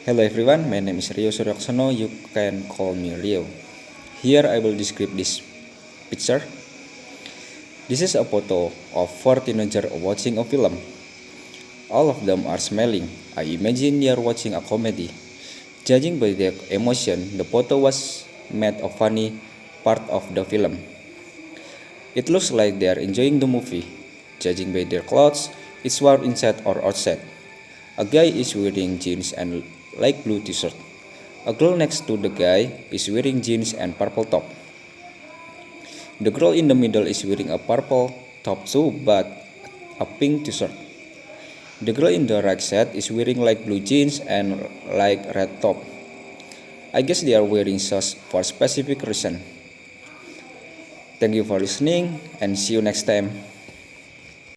Hello everyone, my name is Rio Suryaksono. You can call me Rio. Here I will describe this picture. This is a photo of four teenagers watching a film. All of them are smiling. I imagine they are watching a comedy. Judging by their emotion, the photo was made a funny part of the film. It looks like they are enjoying the movie. Judging by their clothes, it's worn inside or outside. A guy is wearing jeans and light blue t-shirt. A girl next to the guy is wearing jeans and purple top. The girl in the middle is wearing a purple top too but a pink t-shirt. The girl in the right side is wearing light blue jeans and light red top. I guess they are wearing shoes for specific reason. Thank you for listening and see you next time.